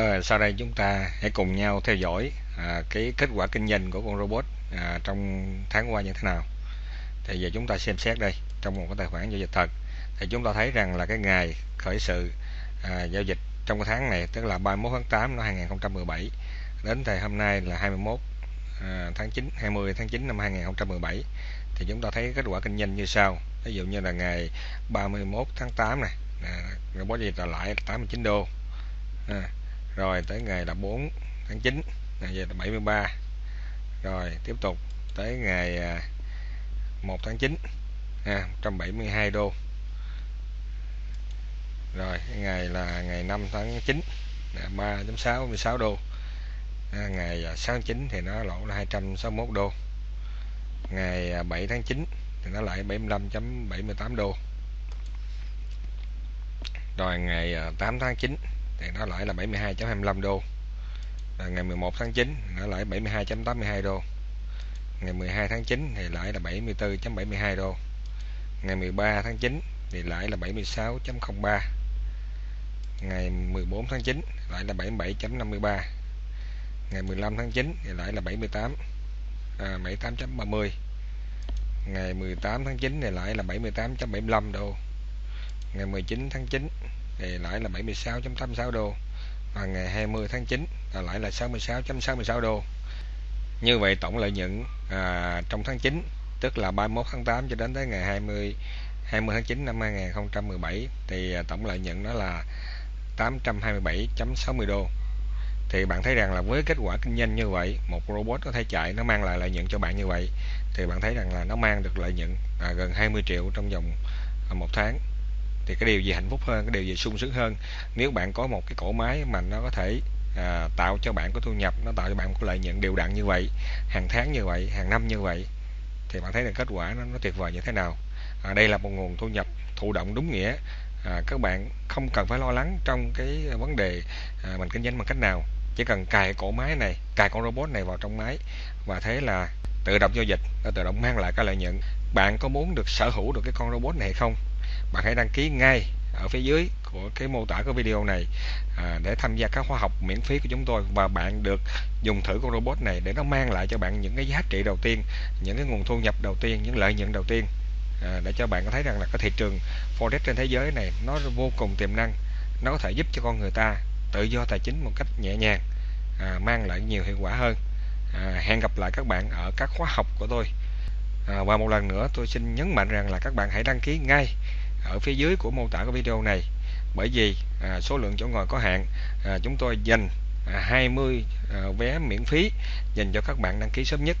à, sau đây chúng ta hãy cùng nhau theo dõi à, cái kết quả kinh doanh của con robot à, trong tháng qua như thế nào. Thì giờ chúng ta xem xét đây trong một cái tài khoản giao dịch thật. Thì chúng ta thấy rằng là cái ngày khởi sự à, giao dịch trong cái tháng này tức là 31 tháng 8 năm 2017 đến thời hôm nay là 21 à, tháng 9 20 tháng 9 năm 2017 thì chúng ta thấy kết quả kinh doanh như sau. Ví dụ như là ngày 31 tháng 8 này à, robot giao dịch là lãi 89 đô. À, rồi tới ngày là 4 tháng 9 ngày về là 73 rồi tiếp tục tới ngày à, 1 tháng 9 à, 172 đô. Rồi ngày là ngày 5 tháng 9 là 3.66 đô. À, ngày 6 tháng 9 thì nó lỗ là 261 đô. Ngày à, 7 tháng 9 thì nó lại 75.78 đô. Rồi ngày à, 8 tháng 9 thì nó lại là 72.25 đô và ngày 11 tháng 9 nó lại 72.82 đô ngày 12 tháng 9 thì lại là 74.72 đô ngày 13 tháng 9 thì lại là 76.03 ngày 14 tháng 9 lại là 77.53 ngày 15 tháng 9 thì lại là 78 à, 78.30 ngày 18 tháng 9 thì lại là 78.75 đô ngày 19 tháng 9 thì lãi là 76.86 đô. Và ngày 20 tháng 9 là lãi là 66.66 đô. Như vậy tổng lợi nhuận à, trong tháng 9 tức là 31 tháng 8 cho đến tới ngày 20 20 tháng 9 năm 2017 thì à, tổng lợi nhuận đó là 827.60 đô. Thì bạn thấy rằng là với kết quả kinh doanh như vậy một robot có thể chạy nó mang lại lợi nhuận cho bạn như vậy thì bạn thấy rằng là nó mang được lợi nhuận à, gần 20 triệu trong vòng à, một tháng thì cái điều gì hạnh phúc hơn cái điều gì sung sướng hơn? Nếu bạn có một cái cổ máy mà nó có thể à, tạo cho bạn có thu nhập nó tạo cho bạn một lợi nhuận đều đặn như vậy hàng tháng như vậy hàng năm như vậy thì bạn thấy là kết quả nó, nó tuyệt vời như thế nào? À, đây là một nguồn thu nhập thụ động đúng nghĩa. À, các bạn không cần phải lo lắng trong cái vấn đề à, mình kinh doanh bằng cách nào. Chỉ cần cài cổ máy này cài con robot này vào trong máy và thế là tự động giao dịch nó tự động mang lại cái lợi nhuận. Bạn có muốn được sở hữu được cái con robot này hay không? Bạn hãy đăng ký ngay ở phía dưới của cái mô tả của video này à, để tham gia các khóa học miễn phí của chúng tôi. Và bạn được dùng thử con robot này để nó mang lại cho bạn những cái giá trị đầu tiên những cái nguồn thu nhập đầu tiên những lợi nhuận đầu tiên à, để cho bạn có thấy rằng là cái thị trường forex trên thế giới này nó vô cùng tiềm năng. Nó có thể giúp cho con người ta tự do tài chính một cách nhẹ nhàng à, mang lại nhiều hiệu quả hơn. À, hẹn gặp lại các bạn ở các khóa học của tôi. À, và một lần nữa tôi xin nhấn mạnh rằng là các bạn hãy đăng ký ngay ở phía dưới của mô tả của video này. Bởi vì à, số lượng chỗ ngồi có hạn à, chúng tôi dành à, 20 à, vé miễn phí dành cho các bạn đăng ký sớm nhất.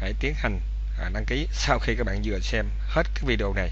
Hãy tiến hành à, đăng ký sau khi các bạn vừa xem hết cái video này.